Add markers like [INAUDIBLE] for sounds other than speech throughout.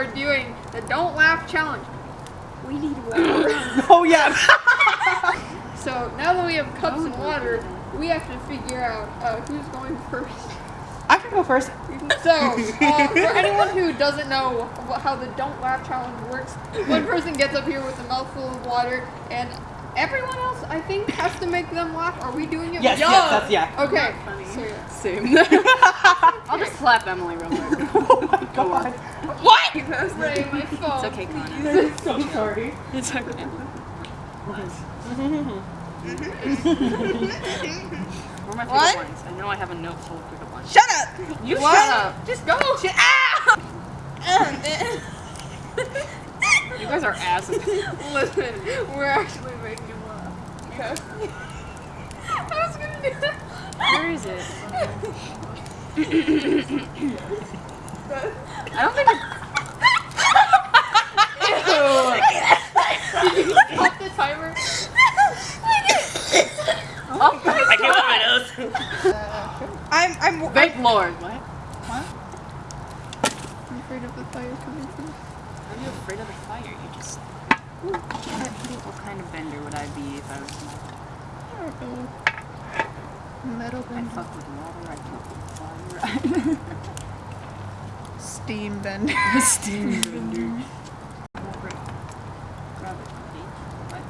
are doing the Don't Laugh Challenge. We need water. [LAUGHS] Oh yeah. [LAUGHS] so now that we have cups and water, we have to figure out uh, who's going first. I can go first. [LAUGHS] So, uh, for anyone who doesn't know how the Don't Laugh Challenge works, one person gets up here with a mouthful of water, and everyone else, I think, has to make them laugh. Are we doing it? Yes, Yeah. yes, that's yeah. Okay. funny. So, yeah. Same. I'll just slap Emily real quick. My god. What? That's Ray, my phone. It's okay, Connor. [LAUGHS] I'm so sorry. It's okay. Where are my What? pickup lines? I know I have a note full of pickup lines. Shut up! You What? shut up. Just go. Shut ah! up! You guys are asses. Listen, we're actually making you laugh. Okay. I was gonna do that. Where is it? [LAUGHS] I don't think it's... Stop the timer. Oh, I can't open my nose. I'm, I'm, Thank Lord. What? I'm afraid of the fire coming from. Are you afraid of the fire? You just... What kind of bender would I be if I was small? I don't know. Metal I bender. fuck with water, I fuck with fire. [LAUGHS] steam bender. [LAUGHS] Steam bender. What?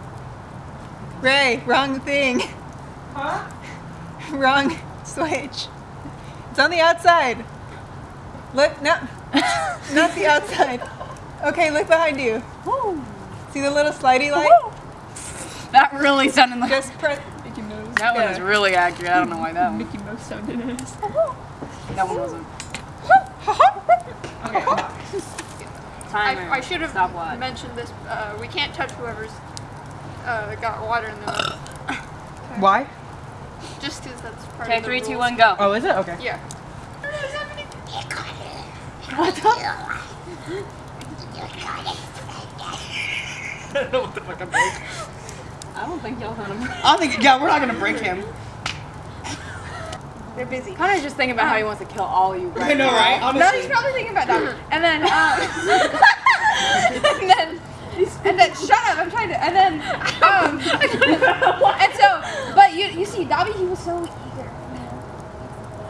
Ray, wrong thing. Huh? [LAUGHS] Wrong switch. It's on the outside. Look, no, [LAUGHS] not the outside. Okay, look behind you. See the little slidey light? That really sounded like... Just press. Mickey Mouse. That one Yeah. is really accurate. I don't know why that one. Mickey Mouse sounded ass. That one wasn't. I, Timer. I should have Stop watch. mentioned this. Uh, we can't touch whoever's uh, got water in their mouth. [COUGHS] Why? Just because that's part Okay, of the three, two, one, go. Oh, is it? Okay. Yeah. [LAUGHS] I don't know what the fuck I'm doing. I don't think y'all heard him. I think, yeah, we're not gonna break him. They're busy. Connor's just thinking about how he wants to kill all you right [LAUGHS] I know, now. right? No, Honestly. he's probably thinking about that. [LAUGHS] And then, um, [LAUGHS] and then, and then, shut up! I'm trying to. And then, um, and so, but you, you see, Dobby, he was so eager.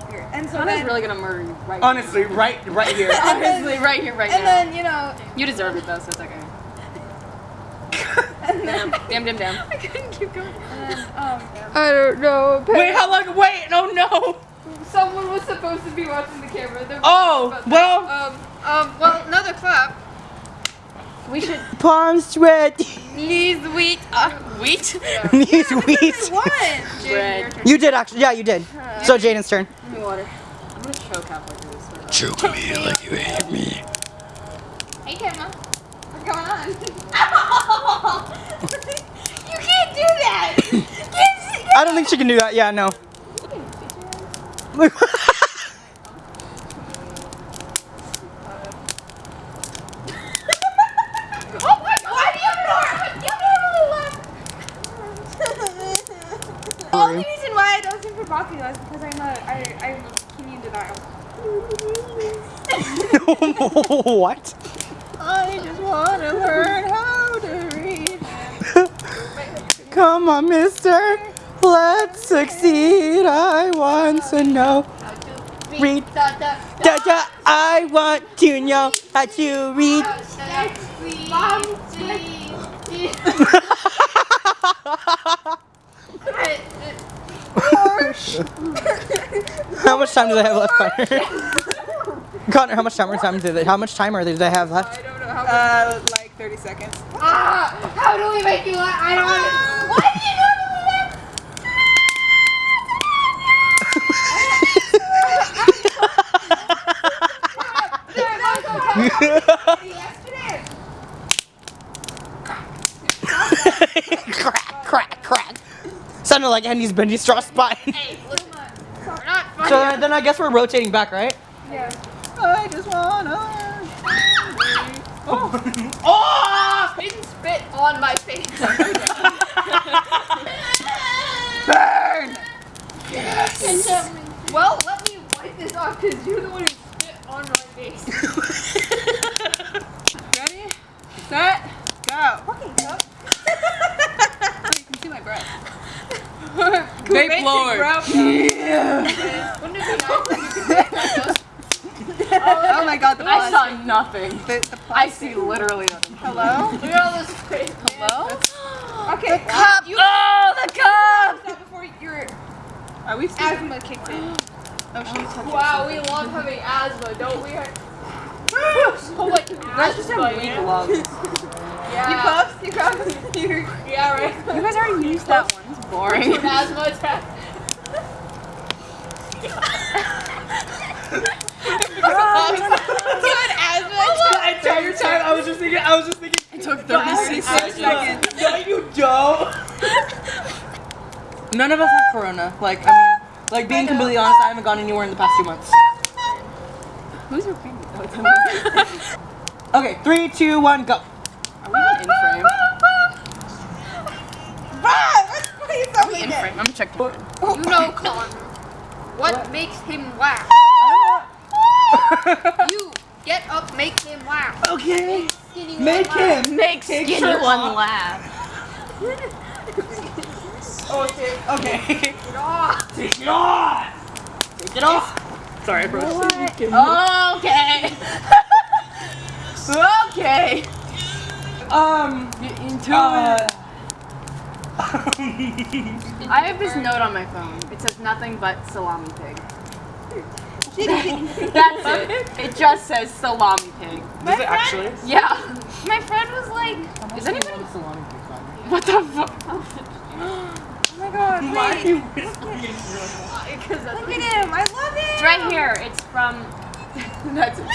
Eager. And so Connor's then, really gonna murder you right Honestly, right, right here. Honestly, right here, right and now. And then, you know, You deserve it though, so it's okay. and then, Damn, damn, damn. I couldn't keep going. and then, um, I don't know. Wait, how long? Wait, no, no. Someone was supposed to be watching the camera. They're Oh, about that. well. Um, um, well, another clap. We should [LAUGHS] Palm sweat. knees wheat. Uh, wheat? [LAUGHS] Knees weak. what? Jaden, your Bread. You did actually. Yeah, you did. So Jaden's turn. Give me water. I'm gonna choke halfway through this. Choke me like you hate me. Hey, camera. What's going on? [LAUGHS] you can't do that. You can't see I don't think she can do that. Yeah, no. Oh my god! Why do you have more? You have The only reason why I don't sing for Bakugo is because I'm a, I, I'm denial. [LAUGHS] what? I just want to learn how to read. [LAUGHS] Come on, mister. Let's succeed. I want to know. Read. Da, da, Da, da, I want to know how to read. Mom, [LAUGHS] How much time do they have left, Connor? [LAUGHS] Connor, how much timer time do they? How much timer do they have left? I don't know how. Uh, like 30 seconds. ah, how do we make you laugh? I don't want. Sounded like Andy's bendy straw spine. Hey, listen. We're not funny. So then then I guess we're rotating back, right? Yeah. I just wanna. [LAUGHS] Oh! Didn't spit on my face. Burn! [LAUGHS] well, let me wipe this off because you're the one who spit on my face. Floor. Wouldn't it be nice if you could make like those? Oh my god, the I pause. saw nothing. The, the I see literally nothing. Hello? Look at all this space. Hello? Okay. Cup. oh, the cup. That before your Are we still? asthma kicked in. Oh, she's oh, touching Wow, we love having asthma, don't we? [LAUGHS] so much That's just asthma, have weak lungs. [LAUGHS] Yeah. You close? You close? You Yeah, right. You guys already used that one. It's boring. An asthma attack. The entire time I was just thinking, I was just thinking, It took 36 seconds. no, you don't. [LAUGHS] None of us have corona. Like, I mean, like being completely honest, I haven't gone anywhere in the past two months. Who's your favorite? Oh, it's [LAUGHS] Emily. Okay, three, two, one, go. In leave frame. I'm gonna check. your frame. You know, [LAUGHS] Connor. What makes him laugh? [LAUGHS] You get up, make him laugh. Okay, Skinny make one laugh. him. Make Take skinny shirt one laugh. [LAUGHS] Okay. Okay. Get off. Take it off. Take it off. Sorry, bro. Okay. okay. Um. Get into Uh, it. [LAUGHS] I have this note on my phone. It says nothing but salami pig. [LAUGHS] That's it. It just says salami pig. Does it actually? Yeah. My friend was like, is anybody? [LAUGHS] salami pig?" What the fuck? Oh my god, Why are you whispering in your mic? Because Look at him. I love him. It's right here. It's from. That's it.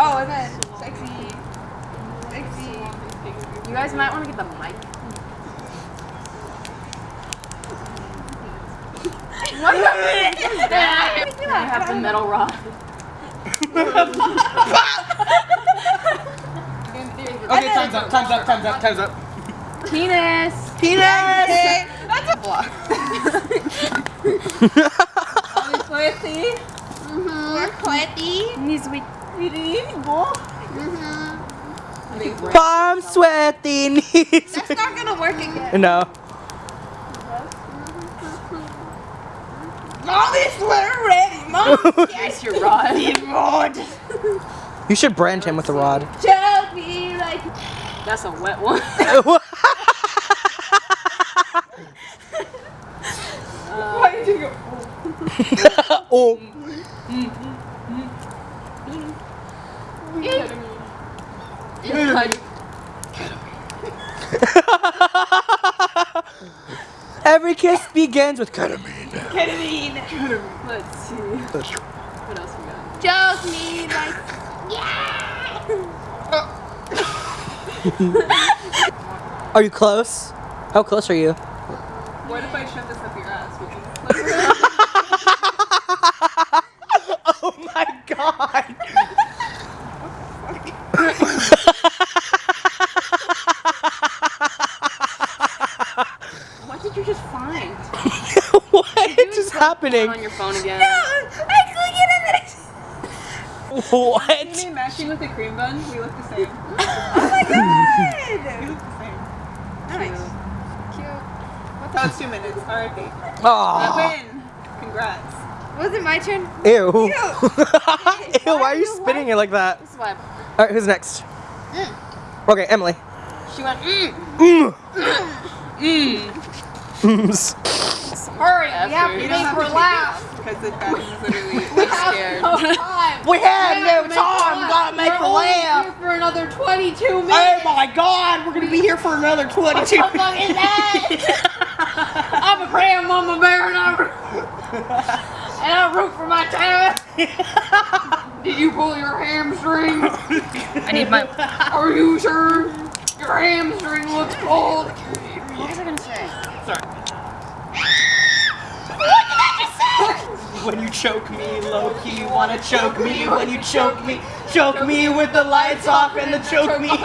Oh, and then sexy. Sexy. You guys might want to get the mic. What the I have the metal rod. Okay, time's up. Time's up. Time's up. Time's up. Penis. Penis. That's a block. Sweaty. We're sweaty. Knees weak. Palm sweaty knees. That's not gonna work again. No. Molly sweater ready. Mom, [LAUGHS] Yes, your rod. You should brand him with a rod. tell me like. That's a wet one. [LAUGHS] [LAUGHS] Why did you go? oh. oh. Mm, mm. [LAUGHS] Every kiss begins with ketamine. Ketamine. Let's see. What else we got? Just me like. Are you close? How close are you? What if I shove this up your ass? Would you- [LAUGHS] Oh my god. What did you just find? what is happening? On your phone again. I click it and then [LAUGHS] What? Me matching with the cream bun, we look the same. [LAUGHS] oh my god! We look the same. Nice. Cute. That was two minutes. R.I.P. I win. Congrats. Was it my turn? Ew. Ew, [LAUGHS] Ew why are you spinning it like that? This is. Alright, who's next? Okay, Emily. She went. Mm. Mm. [COUGHS] Mm. Mms. Hurry, we have to You don't make her laugh. Because the bathroom is literally. We have scared. no time. [LAUGHS] We have Yeah, no make time. her Gotta make We're her only laugh. here for another 22 minutes. Oh my god, we're gonna be here for another 22 What the fuck is that? I'm a grandmama bear and I, and I root for my town. [LAUGHS] Did you pull your hamstring? I need my. Are you sure? Your hamstring looks cold. What was I gonna say? When you choke me, low key, you wanna choke me. When you choke me, choke me with the lights off and the choke me. The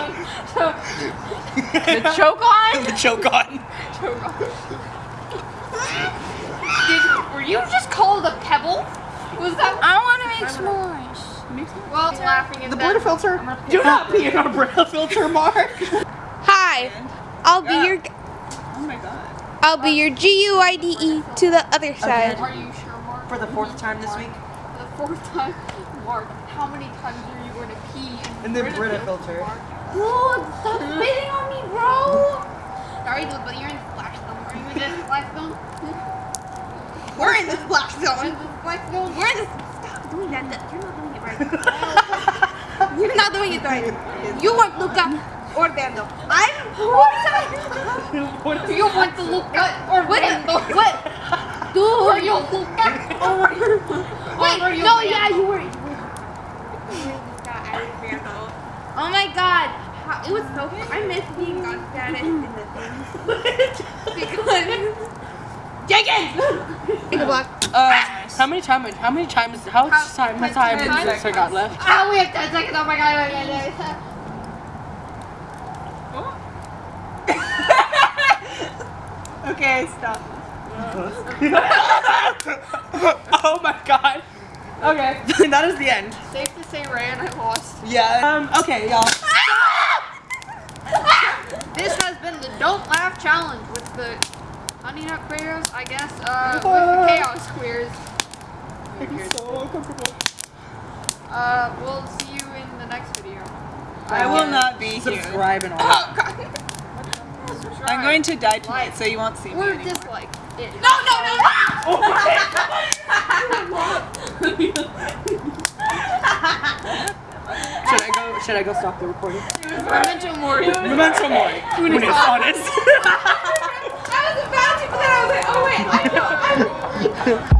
choke on? [LAUGHS] the choke on. Did, were you just called a pebble? Was that? I want to make s'mores. Well, it's laughing at The that. Brita filter. Do not pee in our Brita filter, Mark. [LAUGHS] Hi, I'll be Yeah. your. Oh my god. I'll be your G U I D E to the other side. For the fourth time this week. For the fourth time, Mark. How many times are you going to pee in, In the Brita filter. Mark? Look, stop [LAUGHS] spitting on me, bro. Sorry, but you're in the splash zone. Are you in the splash [LAUGHS] zone? We're in the splash Are you zone. in the splash zone? We're in the. Stop doing that. that- You're not doing it right. [LAUGHS] You're not doing it right. You want Luca or Dando. I'm. What? Do you want to look at or What? What? Dude. Or you look at or Wait, or you no, Brando? yeah, you were. Oh my god. How, it was so I miss being god status in the thing. because. [LAUGHS] Jenkins! Take a block. Uh, how many time? How many times? How much time? How time ten has Spencer got left? Ah, we have 10 seconds. Oh my god. Oh my god. [LAUGHS] Okay, stop. [LAUGHS] oh my god. Okay, [LAUGHS] that is the end. Safe to say, Ray and I lost. Yeah. Um. Okay, y'all. [LAUGHS] This has been the Don't Laugh Challenge with the Honey Nut Queers, I guess, uh, with the Chaos Queers. so comfortable. Uh, we'll see you in the next video. I will not be here. Subscribe and all. Oh, God. I'm going to die tonight, so you won't see me. Or anymore. dislike. It. No, no, no, no! Should I go? Should I go stop the recording? Memento Mori. Memento mori. Unis honest. [LAUGHS] I was about to, but then I was like, oh wait, I know. I know. [LAUGHS]